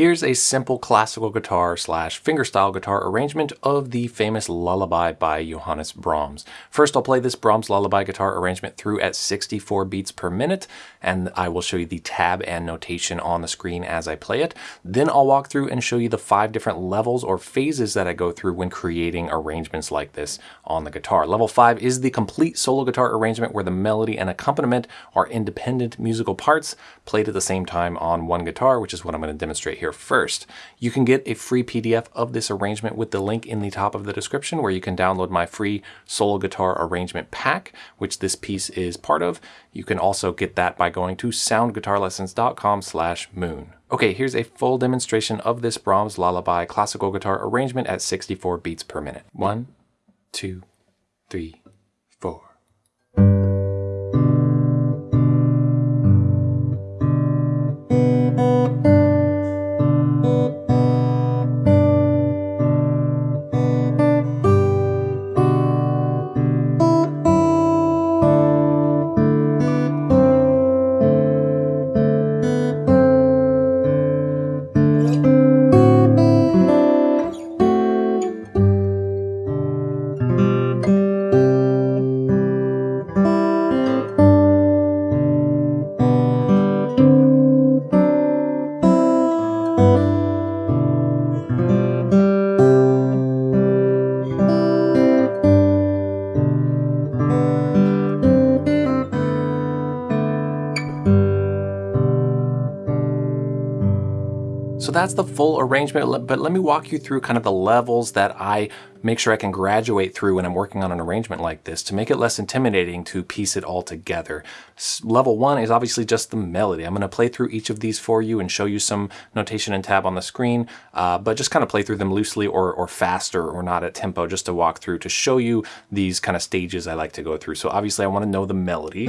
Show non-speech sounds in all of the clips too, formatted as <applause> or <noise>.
Here's a simple classical guitar slash fingerstyle guitar arrangement of the famous Lullaby by Johannes Brahms. First I'll play this Brahms Lullaby guitar arrangement through at 64 beats per minute and I will show you the tab and notation on the screen as I play it. Then I'll walk through and show you the five different levels or phases that I go through when creating arrangements like this on the guitar. Level 5 is the complete solo guitar arrangement where the melody and accompaniment are independent musical parts played at the same time on one guitar, which is what I'm going to demonstrate here first. You can get a free PDF of this arrangement with the link in the top of the description where you can download my free solo guitar arrangement pack, which this piece is part of. You can also get that by going to soundguitarlessons.com slash moon. Okay, here's a full demonstration of this Brahms Lullaby classical guitar arrangement at 64 beats per minute. One, two, three, that's the full arrangement, but let me walk you through kind of the levels that I make sure I can graduate through when I'm working on an arrangement like this to make it less intimidating to piece it all together. Level one is obviously just the melody. I'm going to play through each of these for you and show you some notation and tab on the screen, uh, but just kind of play through them loosely or, or faster or not at tempo just to walk through to show you these kind of stages I like to go through. So obviously I want to know the melody.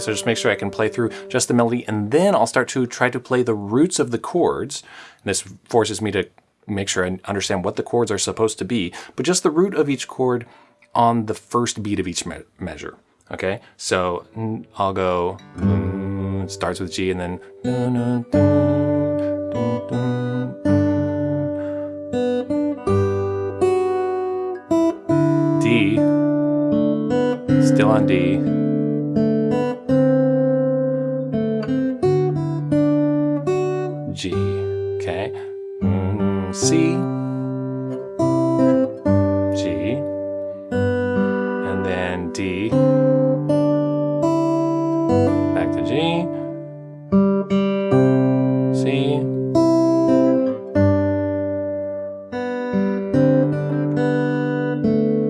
So just make sure I can play through just the melody and then I'll start to try to play the roots of the chords. And this forces me to make sure I understand what the chords are supposed to be, but just the root of each chord on the first beat of each me measure. Okay, so I'll go, mm, starts with G and then D, still on D, G, C,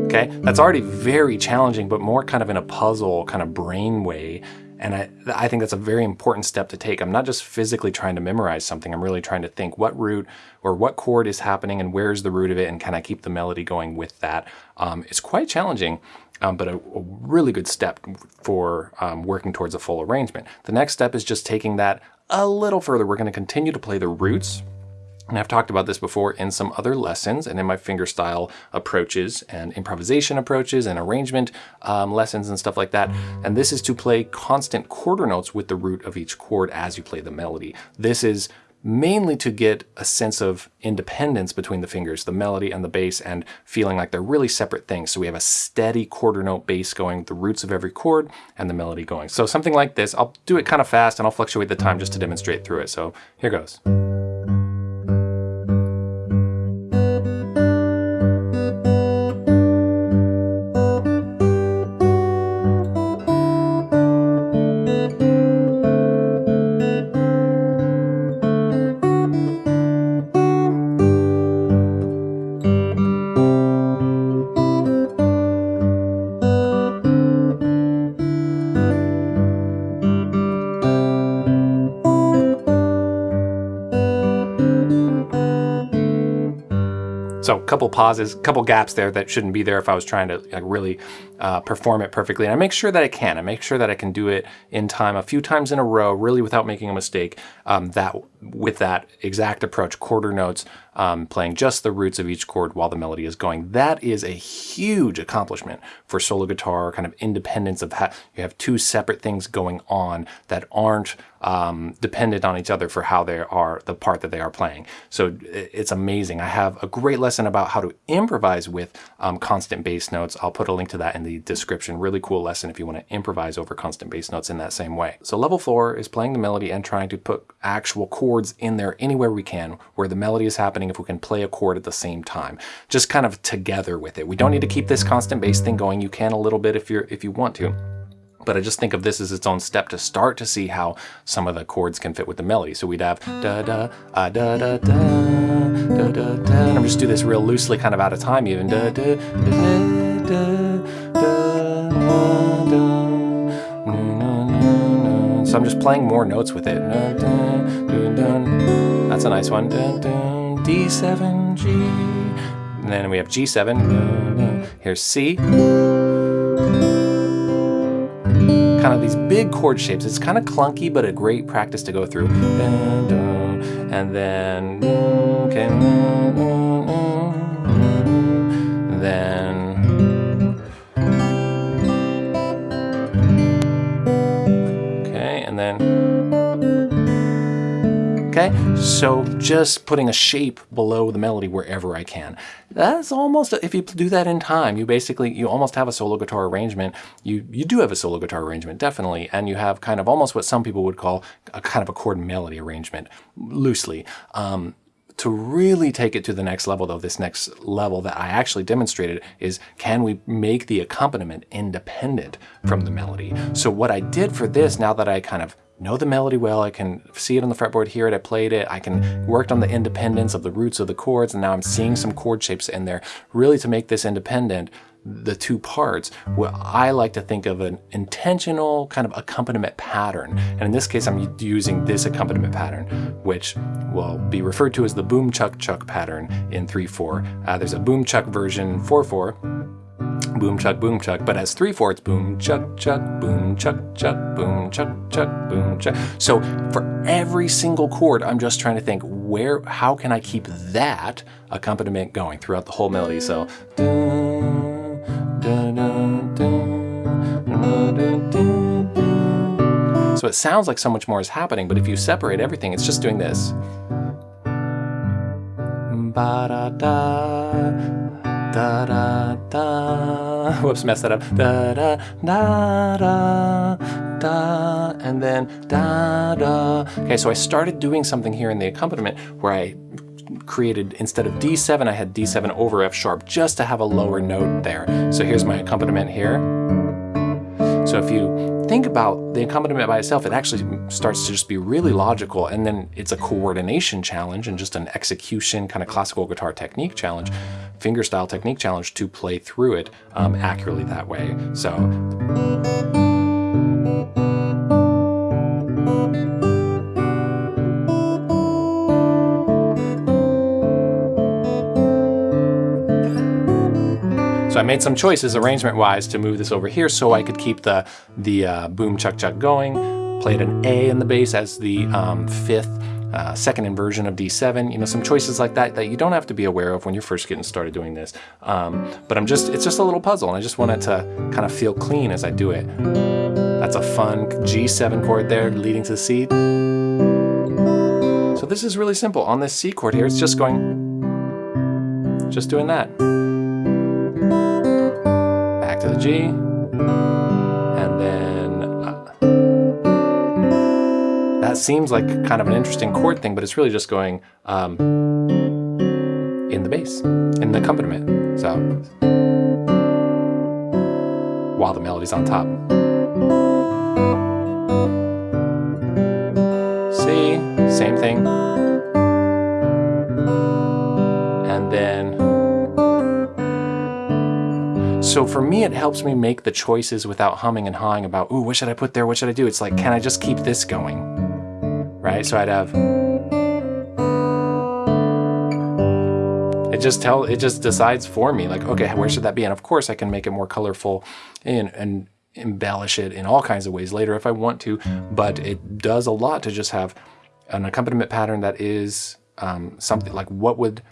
okay? That's already very challenging, but more kind of in a puzzle kind of brain way and I, I think that's a very important step to take. I'm not just physically trying to memorize something, I'm really trying to think what root or what chord is happening and where's the root of it and can I keep the melody going with that. Um, it's quite challenging, um, but a, a, really good step for um, working towards a full arrangement. The next step is just taking that a little further. We're gonna continue to play the roots and I've talked about this before in some other lessons and in my fingerstyle approaches and improvisation approaches and arrangement um, lessons and stuff like that. And this is to play constant quarter notes with the root of each chord as you play the melody. This is mainly to get a sense of independence between the fingers, the melody and the bass, and feeling like they're really separate things. So we have a steady quarter note bass going, the roots of every chord, and the melody going. So something like this, I'll do it kind of fast and I'll fluctuate the time just to demonstrate through it. So here goes. So a couple pauses, a couple gaps there that shouldn't be there if I was trying to like, really uh, perform it perfectly. And I make sure that I can. I make sure that I can do it in time a few times in a row, really without making a mistake. Um, that with that exact approach, quarter notes, um, playing just the roots of each chord while the melody is going. That is a huge accomplishment for solo guitar, kind of independence of how you have two separate things going on that aren't um, dependent on each other for how they are the part that they are playing. So it's amazing. I have a great lesson about how to improvise with um, constant bass notes. I'll put a link to that in the description. Really cool lesson if you want to improvise over constant bass notes in that same way. So level four is playing the melody and trying to put actual chords in there anywhere we can where the melody is happening if we can play a chord at the same time. Just kind of together with it. We don't need to keep this constant bass thing going. You can a little bit if you're if you want to. But I just think of this as its own step to start to see how some of the chords can fit with the melody. So we'd have da da ah, da da da da da da, and I'm just do this real loosely, kind of out of time even. Da da da da So I'm just playing more notes with it. That's a nice one. D7, G. And then we have G7. Here's C kind of these big chord shapes. It's kind of clunky, but a great practice to go through. And then, okay, then, Okay, so just putting a shape below the melody wherever I can. That's almost, if you do that in time, you basically, you almost have a solo guitar arrangement. You, you do have a solo guitar arrangement, definitely, and you have kind of almost what some people would call a kind of a chord melody arrangement, loosely. Um, to really take it to the next level, though, this next level that I actually demonstrated is can we make the accompaniment independent from the melody? So what I did for this, now that I kind of know the melody well, I can see it on the fretboard, hear it, I played it, I can worked on the independence of the roots of the chords, and now I'm seeing some chord shapes in there, really to make this independent, the two parts, what I like to think of an intentional kind of accompaniment pattern. And in this case, I'm using this accompaniment pattern, which will be referred to as the boom chuck chuck pattern in 3-4. Uh, there's a boom chuck version 4-4, boom chuck boom chuck but as three fourths boom chuck chuck boom chuck chuck boom chuck chuck boom chuck so for every single chord i'm just trying to think where how can i keep that accompaniment going throughout the whole melody? So so it sounds like so much more is happening but if you separate everything it's just doing this. Ba da da da da <laughs> Whoops, messed that up. Da da da da da, and then da da. Okay, so I started doing something here in the accompaniment where I created, instead of D7, I had D7 over F sharp just to have a lower note there. So here's my accompaniment here. So if you think about the accompaniment by itself, it actually starts to just be really logical and then it's a coordination challenge and just an execution kind of classical guitar technique challenge, fingerstyle technique challenge to play through it um, accurately that way. So. So I made some choices arrangement-wise to move this over here so I could keep the, the uh, boom chuck chuck going, played an A in the bass as the um, fifth uh, second inversion of D7, you know, some choices like that that you don't have to be aware of when you're first getting started doing this. Um, but I'm just, it's just a little puzzle and I just want it to kind of feel clean as I do it. That's a fun G7 chord there leading to the C. So this is really simple. On this C chord here, it's just going, just doing that Back to the G, and then that seems like kind of an interesting chord thing, but it's really just going um, in the bass, in the accompaniment. So while the melody's on top. C, same thing. And then, so for me, it helps me make the choices without humming and hawing about, ooh, what should I put there? What should I do? It's like, can I just keep this going? Right? So I'd have, it just tell it just decides for me like, okay, where should that be? And of course I can make it more colorful and, and embellish it in all kinds of ways later if I want to, but it does a lot to just have an accompaniment pattern that is um, something like what would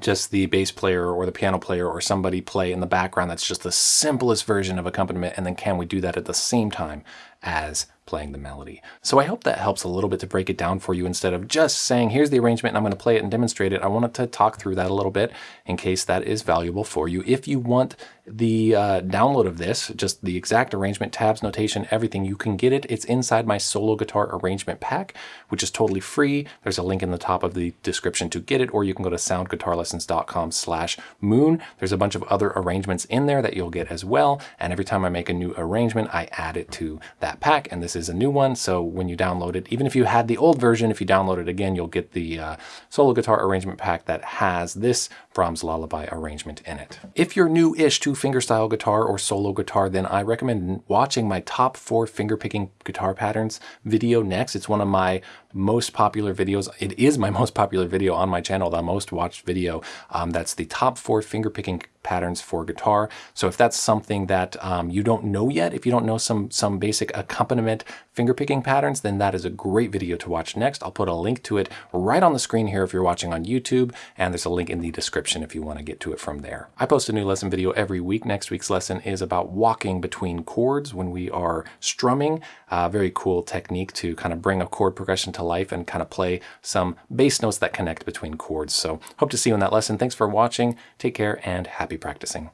just the bass player or the piano player or somebody play in the background that's just the simplest version of accompaniment and then can we do that at the same time as playing the melody. So I hope that helps a little bit to break it down for you instead of just saying, here's the arrangement and I'm going to play it and demonstrate it. I wanted to talk through that a little bit in case that is valuable for you. If you want the uh, download of this, just the exact arrangement, tabs, notation, everything, you can get it. It's inside my solo guitar arrangement pack, which is totally free. There's a link in the top of the description to get it, or you can go to soundguitarlessons.com slash moon. There's a bunch of other arrangements in there that you'll get as well. And every time I make a new arrangement, I add it to that pack. And this is a new one. So when you download it, even if you had the old version, if you download it again, you'll get the uh, solo guitar arrangement pack that has this Brahms Lullaby arrangement in it. If you're new-ish to fingerstyle guitar or solo guitar, then I recommend watching my top four fingerpicking guitar patterns video next. It's one of my most popular videos. It is my <laughs> most popular video on my channel, the most watched video. Um, that's the top four fingerpicking patterns for guitar. So if that's something that um, you don't know yet, if you don't know some, some basic accompaniment fingerpicking patterns, then that is a great video to watch next. I'll put a link to it right on the screen here if you're watching on YouTube, and there's a link in the description if you want to get to it from there. I post a new lesson video every week. Next week's lesson is about walking between chords when we are strumming. A very cool technique to kind of bring a chord progression to life and kind of play some bass notes that connect between chords. So hope to see you in that lesson. Thanks for watching. Take care and happy practicing.